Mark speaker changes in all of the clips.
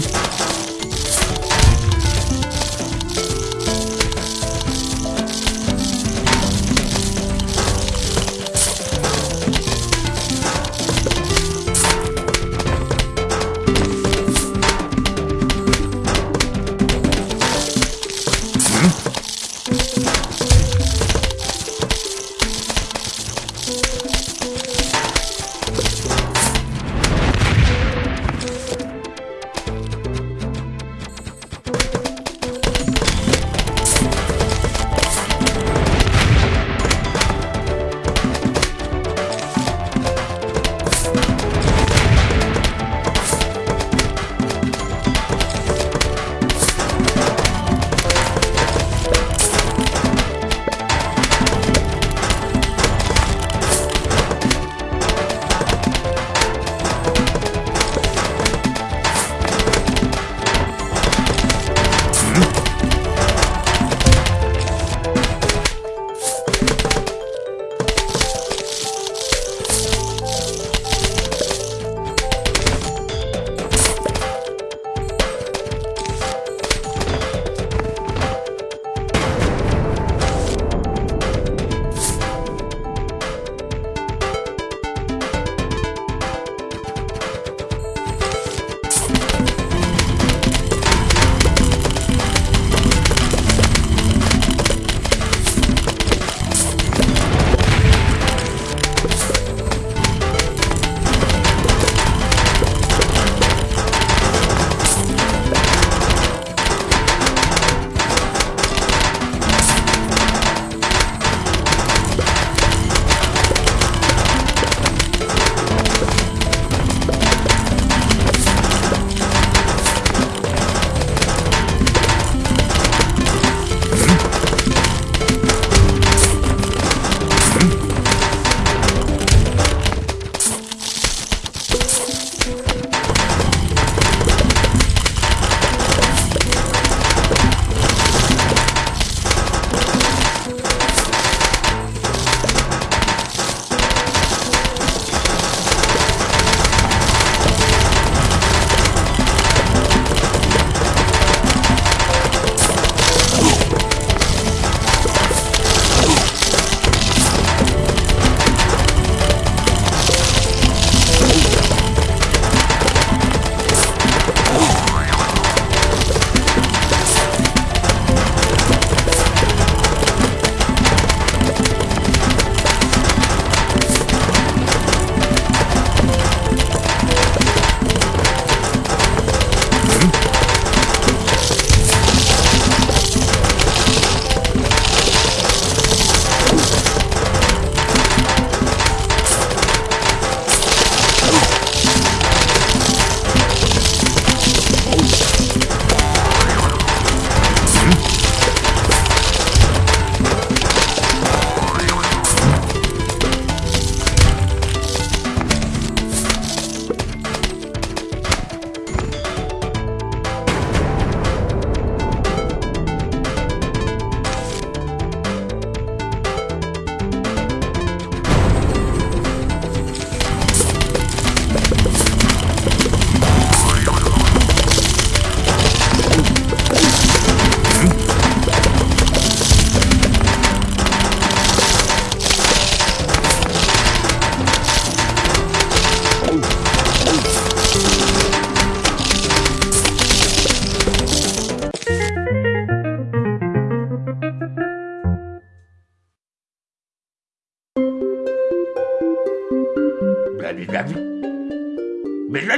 Speaker 1: him.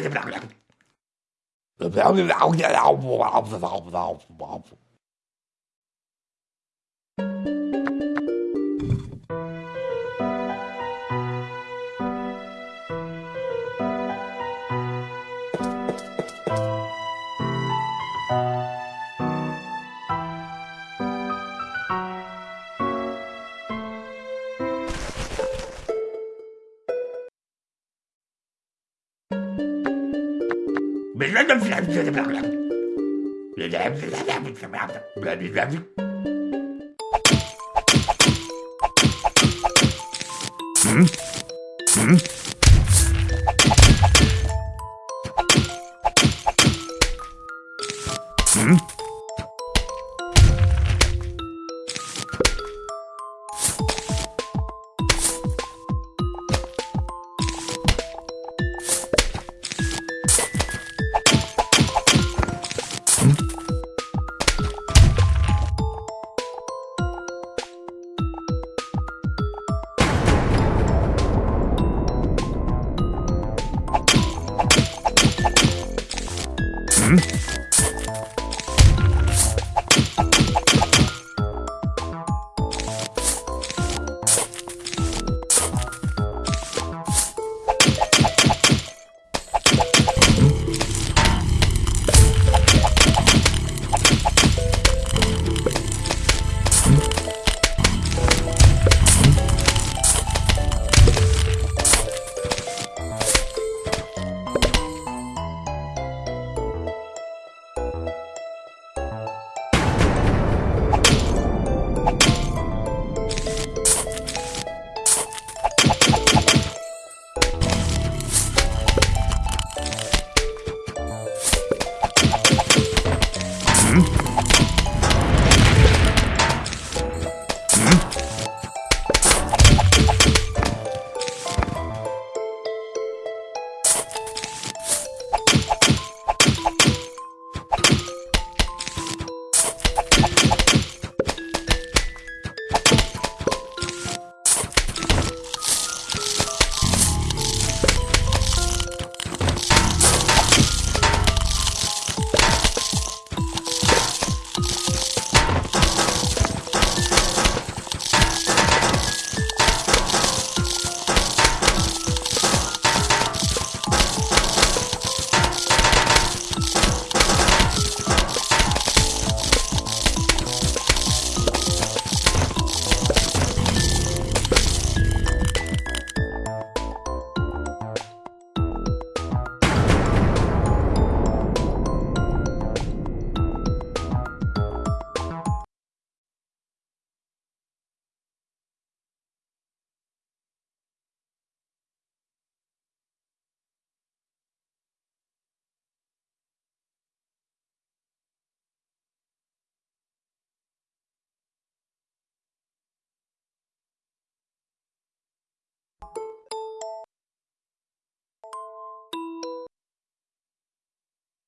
Speaker 2: Blablabla. Blablabla. Blablabla. Blablabla. Blablabla. Blablabla. Blablabla.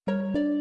Speaker 2: Música